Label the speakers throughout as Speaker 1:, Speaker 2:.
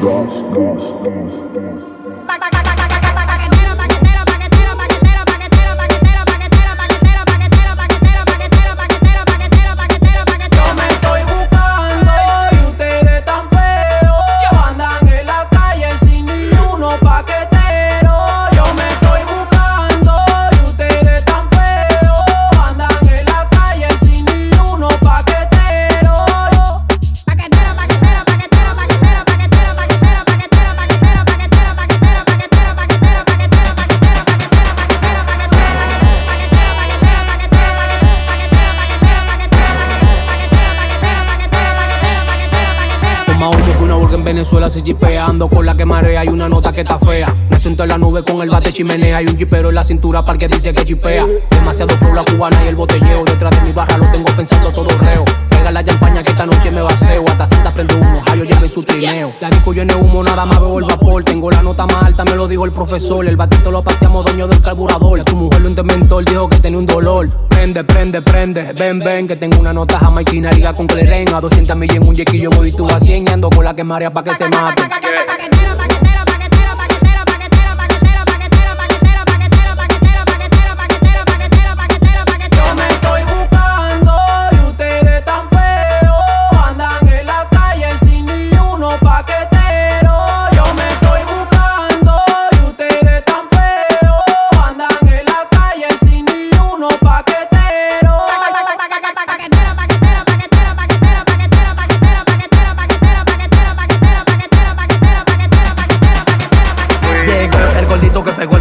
Speaker 1: dance, dance, dance,
Speaker 2: dance. Humo que una burga en Venezuela se jipeando Con la que marea hay una nota que está fea. Me siento en la nube con el bate chimenea Y un jipero en la cintura para que dice que jipea. Demasiado flow la cubana y el botelleo Detrás de mi barra lo tengo pensando todo reo. Pega la champaña que esta noche me baseo Hasta cinta prende humo, Jayo lleva en su trineo. La disco llena de humo, nada más veo el vapor. Tengo la nota más alta, me lo dijo el profesor. El batito lo pateamos, dueño del carburador. Tu mujer lo inventor, dijo que tenía un dolor. Prende, prende, prende, ven, ven Que tengo una nota jamaiquina, liga con cleren. A 200 mil en un yequillo, tú a 100 y ando con la que marea pa' que se mate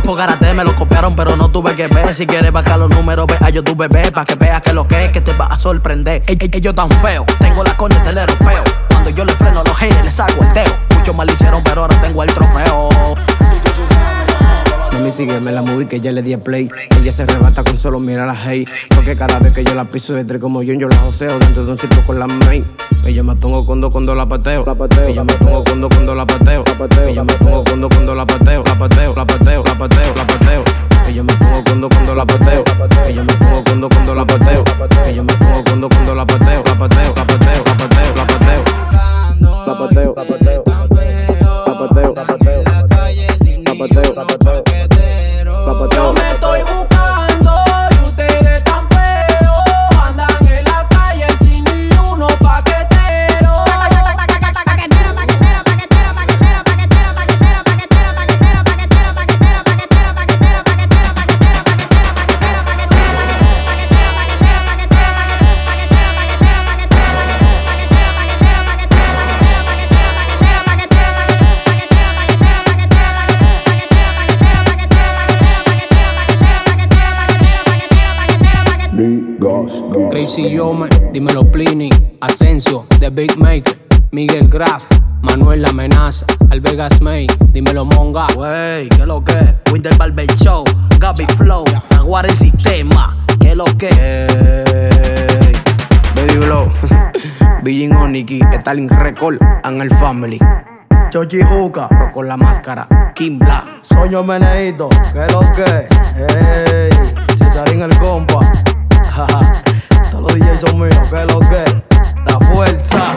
Speaker 3: fogarate, me lo copiaron, pero no tuve que ver. Si quieres bajar los números, ve a YouTube, bebé, pa' que veas que lo que es, que te va a sorprender. Ellos tan feos, tengo la con del europeo. Cuando yo le freno a los haters, les hago el teo. Muchos mal hicieron, pero ahora tengo el trofeo.
Speaker 2: Mami, sígueme la movie que ya le di a play. Ella se arrebata con solo mirar a la hey. Porque cada vez que yo la piso de tres como yo, yo la joseo dentro de un circo con la main. Y yo me pongo cuando cuando la pateo. Y yo me pongo cuando cuando la pateo. Y yo me pongo cuando cuando la pateo. La pateo, la pateo, la pateo, la pateo. Y yo me pongo cuando cuando la pateo. Y yo me pongo cuando cuando la pateo. Y yo me pongo cuando cuando la pateo. La pateo, la pateo, la pateo, la pateo. La pateo, la pateo. La pateo, la pateo. La pateo, la pateo. La pateo.
Speaker 4: Gas, gas.
Speaker 2: Crazy Yomer, dímelo Pliny, Asensio, The Big Maker, Miguel Graf, Manuel La Amenaza, Alvegas May, dímelo Monga.
Speaker 3: Wey, ¿qué lo que? Winter Barber Show, Gaby Flow, Aguar el sistema, ¿qué lo que?
Speaker 2: Ey, Baby Blow, Billin Oniki, Stalin Record, Angel Family,
Speaker 3: Chochi Juca,
Speaker 2: con la máscara, Kim Black.
Speaker 3: Soño Meneito, ¿qué lo que? Ey, Cesarín el compa, todos los DJs son míos, ¿qué lo que? La fuerza.